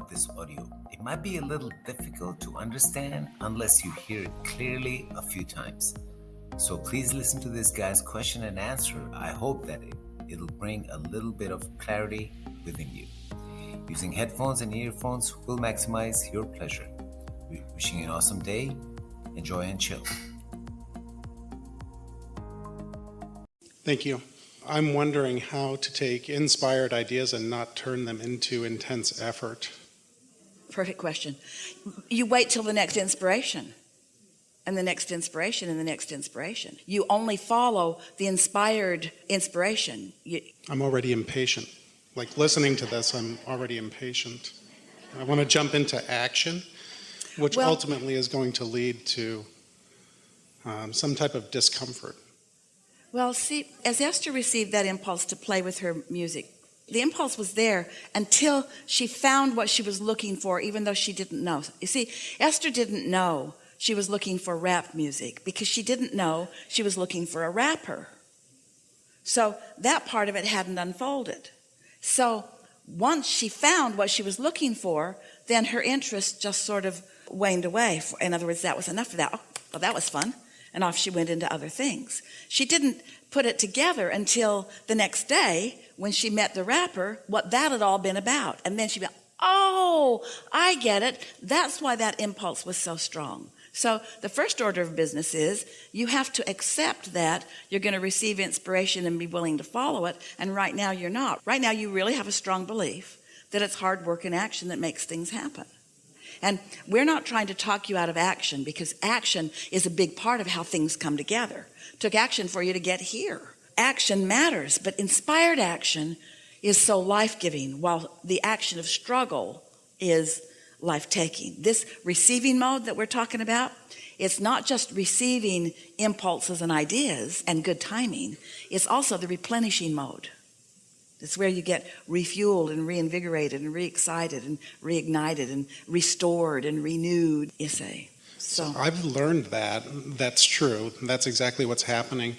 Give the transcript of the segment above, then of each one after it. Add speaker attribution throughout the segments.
Speaker 1: of this audio. It might be a little difficult to understand unless you hear it clearly a few times. So please listen to this guy's question and answer. I hope that it, it'll bring a little bit of clarity within you. Using headphones and earphones will maximize your pleasure. Wishing you an awesome day. Enjoy and chill.
Speaker 2: Thank you. I'm wondering how to take inspired ideas and not turn them into intense effort.
Speaker 3: Perfect question. You wait till the next inspiration and the next inspiration and the next inspiration. You only follow the inspired inspiration. You,
Speaker 2: I'm already impatient. Like listening to this, I'm already impatient. I want to jump into action, which
Speaker 3: Well-
Speaker 2: ultimately is going to lead to um, some type of discomfort.
Speaker 3: well, see, as Esther received that impulse to play with her music, the impulse was there until she found what she was looking for, even though she didn't know. You see, Esther didn't know she was looking for rap music because she didn't know she was looking for a rapper. So that part of it hadn't unfolded. So once she found what she was looking for, then her interest just sort of waned away. In other words, that was enough of that. Oh, well, that was fun. And off she went into other things. She didn't put it together until the next day when she met the rapper, what that had all been about. And then she went, Oh, I get it. That's why that impulse was so strong. So the first order of business is you have to accept that you're going to receive inspiration and be willing to follow it. And right now you're not. Right now you really have a strong belief that it's hard work and action that makes things happen. And we're not trying to talk you out of action because action is a big part of how things come together. took action for you to get here. Action matters, but inspired action is so life-giving while the action of struggle is life-taking. This receiving mode that we're talking about, it's not just receiving impulses and ideas and good timing. It's also the replenishing mode. It's where you get refueled and reinvigorated and re-excited and reignited and restored and renewed, you say. So
Speaker 2: I've learned that. That's true. That's exactly what's happening.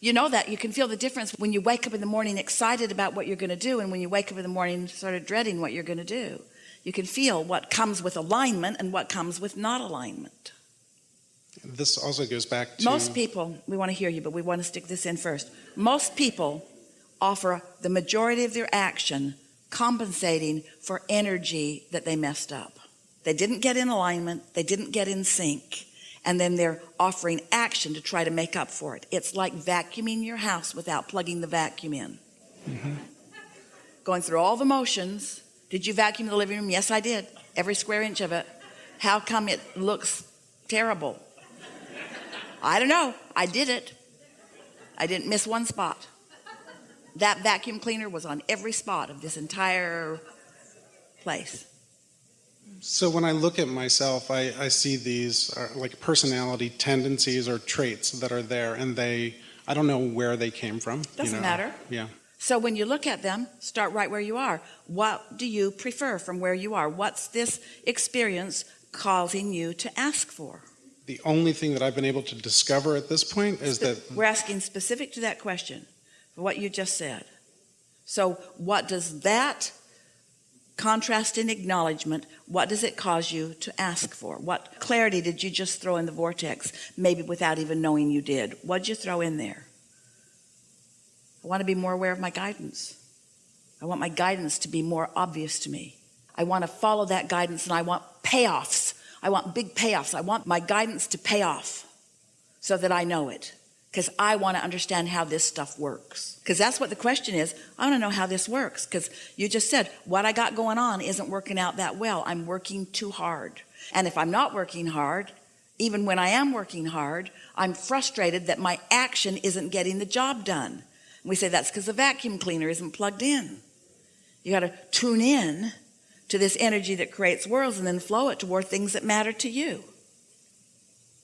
Speaker 3: you know that you can feel the difference when you wake up in the morning excited about what you're going to do and when you wake up in the morning sort of dreading what you're going to do. You can feel what comes with alignment and what comes with not alignment.
Speaker 2: This also goes back to
Speaker 3: Most people, we want to hear you, but we want to stick this in first. Most people offer the majority of their action compensating for energy that they messed up. They didn't get in alignment, they didn't get in sync, and then they're offering action to try to make up for it. It's like vacuuming your house without plugging the vacuum in. Mm-hmm. Going through all the motions. Did you vacuum the living room? Yes, I did. Every square inch of it. How come it looks terrible? I don't know. I did it. I didn't miss one spot. That vacuum cleaner was on every spot of this entire place.
Speaker 2: So when I look at myself, I, I see these are like personality tendencies or traits that are there, and they I don't know where they came from. you
Speaker 3: Doesn't
Speaker 2: know.
Speaker 3: matter.
Speaker 2: Yeah.
Speaker 3: So when you look at them, start right where you are. What do you prefer from where you are? What's this experience causing you to ask for?
Speaker 2: The only thing that I've been able to discover at this point is that
Speaker 3: We're asking specific to that question, what you just said. So what does that contrast in acknowledgement, what does it cause you to ask for? What clarity did you just throw in the vortex, maybe without even knowing you did? What'd you throw in there? I want to be more aware of my guidance. I want my guidance to be more obvious to me. I want to follow that guidance and I want payoffs. I want big payoffs. I want my guidance to pay off so that I know it because I want to understand how this stuff works. Because that's what the question is. I want to know how this works because you just said what I got going on isn't working out that well. I'm working too hard. And if I'm not working hard, even when I am working hard, I'm frustrated that my action isn't getting the job done. We say that's because the vacuum cleaner isn't plugged in. You got to tune in to this energy that creates worlds and then flow it toward things that matter to you.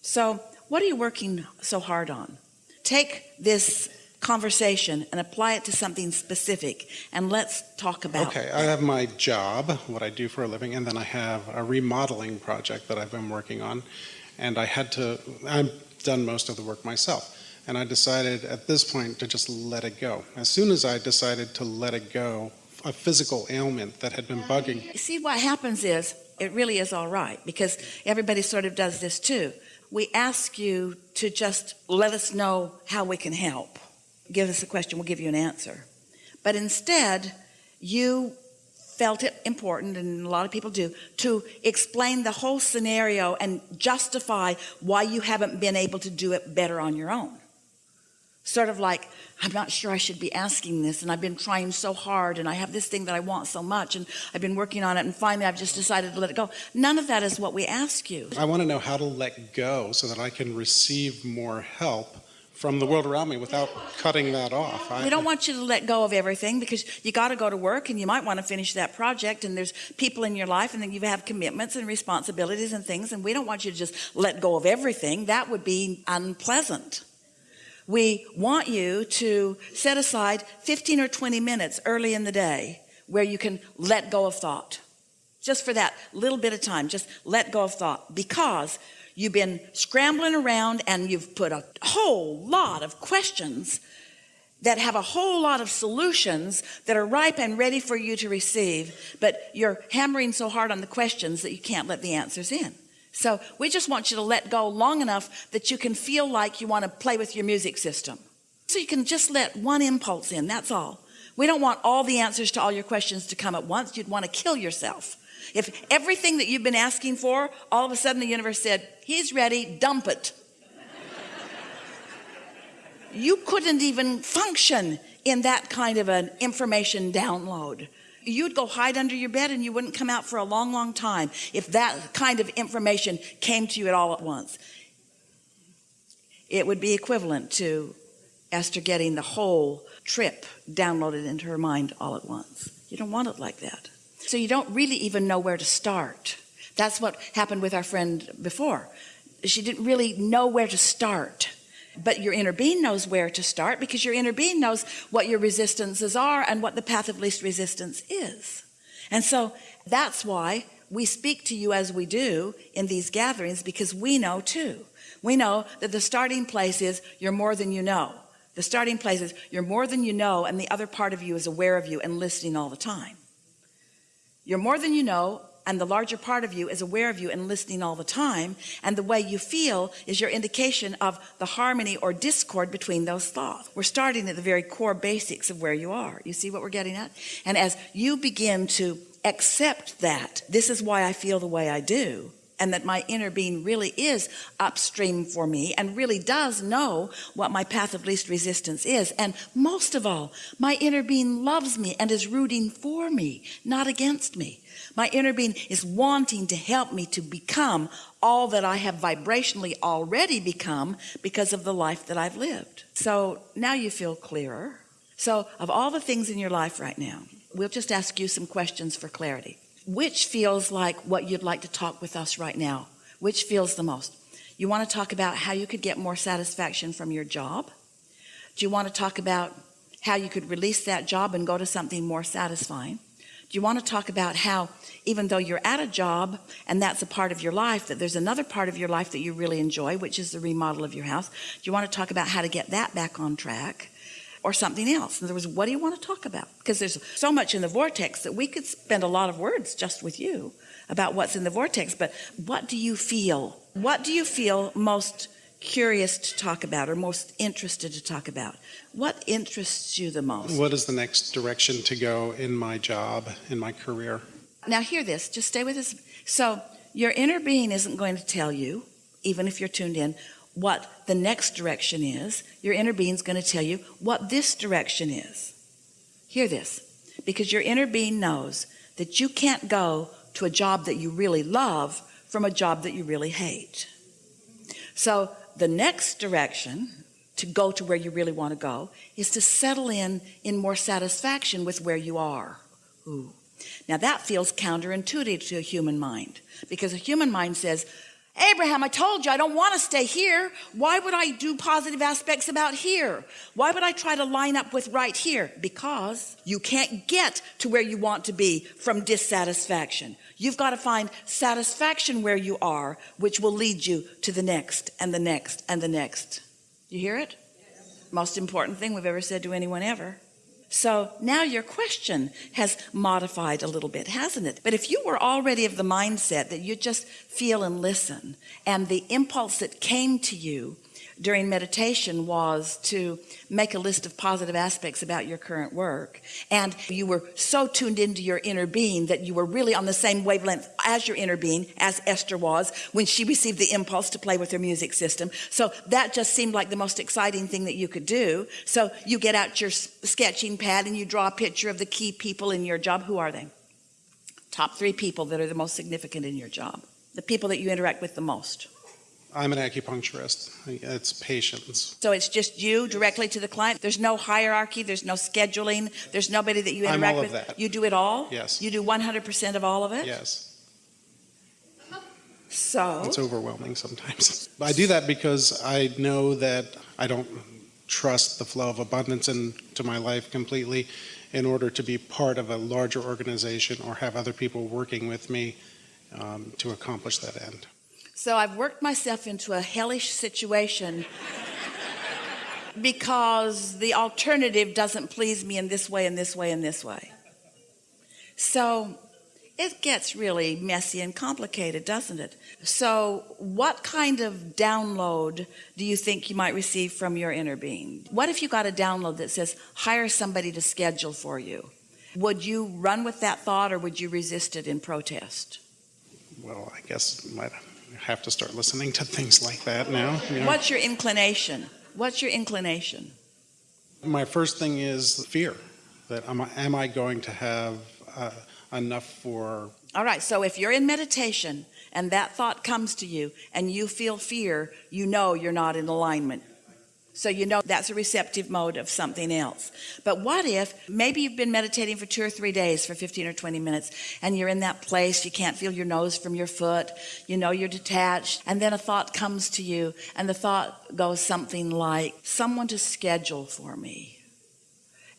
Speaker 3: So what are you working so hard on? Take this conversation and apply it to something specific and let's talk about
Speaker 2: okay, I have my job, what I do for a living, and then I have a remodeling project that I've been working on, and I had to. I've done most of the work myself. And I decided at this point to just let it go. As soon as I decided to let it go a physical ailment that had been bugging.
Speaker 3: See, what happens is, it really is all right because everybody sort of does this too. We ask you to just let us know how we can help. Give us a question, we'll give you an answer. But instead, you felt it important, and a lot of people do, to explain the whole scenario and justify why you haven't been able to do it better on your own. Sort of like, I'm not sure I should be asking this, and I've been trying so hard, and I have this thing that I want so much, and I've been working on it, and finally I've just decided to let it go. None of that is what we ask you.
Speaker 2: I want to know how to let go so that I can receive more help from the world around me without cutting that off. I,
Speaker 3: We don't want you to let go of everything because you got to go to work and you might want to finish that project and there's people in your life and then you have commitments and responsibilities and things and we don't want you to just let go of everything. That would be unpleasant. We want you to set aside 15 or 20 minutes early in the day where you can let go of thought. Just for that little bit of time, just let go of thought because you've been scrambling around and you've put a whole lot of questions that have a whole lot of solutions that are ripe and ready for you to receive, but you're hammering so hard on the questions that you can't let the answers in. So we just want you to let go long enough that you can feel like you want to play with your music system. So you can just let one impulse in, that's all. We don't want all the answers to all your questions to come at once. You'd want to kill yourself. If everything that you've been asking for, all of a sudden the universe said, he's ready, dump it. you couldn't even function in that kind of an information download. You'd go hide under your bed and you wouldn't come out for a long, long time if that kind of information came to you at all at once. It would be equivalent to Esther getting the whole trip downloaded into her mind all at once. You don't want it like that. So you don't really even know where to start. That's what happened with our friend before. She didn't really know where to start. But your inner being knows where to start because your inner being knows what your resistances are and what the path of least resistance is. And so that's why we speak to you as we do in these gatherings because we know too. We know that the starting place is you're more than you know. The starting place is you're more than you know, and the other part of you is aware of you and listening all the time. You're more than you know, and the larger part of you is aware of you and listening all the time. And the way you feel is your indication of the harmony or discord between those thoughts. We're starting at the very core basics of where you are. You see what we're getting at? And as you begin to accept that, this is why I feel the way I do, and that my inner being really is upstream for me and really does know what my path of least resistance is. And most of all, my inner being loves me and is rooting for me, not against me. My inner being is wanting to help me to become all that I have vibrationally already become because of the life that I've lived. So now you feel clearer. So of all the things in your life right now, we'll just ask you some questions for clarity. Which feels like what you'd like to talk with us right now? Which feels the most? You want to talk about how you could get more satisfaction from your job? Do you want to talk about how you could release that job and go to something more satisfying? Do you want to talk about how, even though you're at a job and that's a part of your life, that there's another part of your life that you really enjoy, which is the remodel of your house? Do you want to talk about how to get that back on track? Or something else. In other words, what do you want to talk about? Because there's so much in the vortex that we could spend a lot of words just with you about what's in the vortex. But what do you feel? What do you feel most curious to talk about or most interested to talk about? What interests you the most?
Speaker 2: What is the next direction to go in my job, in my career?
Speaker 3: Now, hear this, just stay with us. So, your inner being isn't going to tell you, even if you're tuned in, what the next direction is. Your inner being's going to tell you what this direction is. Hear this, because your inner being knows that you can't go to a job that you really love from a job that you really hate. So, the next direction to go to where you really want to go is to settle in in more satisfaction with where you are. Ooh. Now that feels counterintuitive to a human mind because a human mind says, Abraham, I told you I don't want to stay here. Why would I do positive aspects about here? Why would I try to line up with right here? Because you can't get to where you want to be from dissatisfaction. You've got to find satisfaction where you are, which will lead you to the next and the next and the next. You hear it? Most important thing we've ever said to anyone ever. So now your question has modified a little bit, hasn't it? But if you were already of the mindset that you just feel and listen, and the impulse that came to you during meditation was to make a list of positive aspects about your current work, and you were so tuned into your inner being that you were really on the same wavelength as your inner being, as Esther was when she received the impulse to play with her music system. So that just seemed like the most exciting thing that you could do. So you get out your sketching pad and you draw a picture of the key people in your job. Who are they? Top three people that are the most significant in your job, the people that you interact with the most.
Speaker 2: I'm an acupuncturist. It's patients.
Speaker 3: So it's just you directly to the client. There's no hierarchy. There's no scheduling. There's nobody that you
Speaker 2: I'm
Speaker 3: interact
Speaker 2: all of
Speaker 3: with.
Speaker 2: that.
Speaker 3: You do it all.
Speaker 2: Yes.
Speaker 3: You do 100% of all of it.
Speaker 2: Yes.
Speaker 3: So
Speaker 2: It's overwhelming sometimes. I do that because I know that I don't trust the flow of abundance into my life completely in order to be part of a larger organization or have other people working with me um, to accomplish that end.
Speaker 3: So I've worked myself into a hellish situation because the alternative doesn't please me in this way, in this way, in this way. So it gets really messy and complicated, doesn't it? So, what kind of download do you think you might receive from your inner being? What if you got a download that says, hire somebody to schedule for you? Would you run with that thought or would you resist it in protest?
Speaker 2: Well, I guess might have to start listening to things like that now. you know.
Speaker 3: What's your inclination? What's your inclination?
Speaker 2: My first thing is fear that am I, am I going to have uh, enough for
Speaker 3: All right, so if you're in meditation and that thought comes to you and you feel fear, you know you're not in alignment. So you know that's a receptive mode of something else. But what if maybe you've been meditating for two or three days for 15 or 20 minutes and you're in that place, you can't feel your nose from your foot, you know you're detached, and then a thought comes to you and the thought goes something like, someone to schedule for me.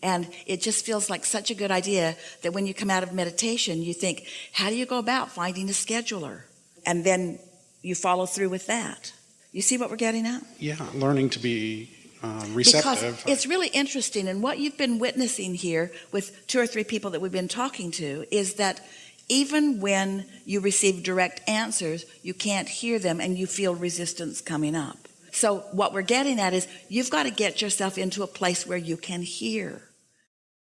Speaker 3: And it just feels like such a good idea that when you come out of meditation, you think, how do you go about finding a scheduler? And then you follow through with that. You see what we're getting at?
Speaker 2: yeah learning to be uh, receptive.
Speaker 3: Because it's really interesting. And what you've been witnessing here with two or three people that we've been talking to is that even when you receive direct answers, you can't hear them and you feel resistance coming up. So, what we're getting at is you've got to get yourself into a place where you can hear.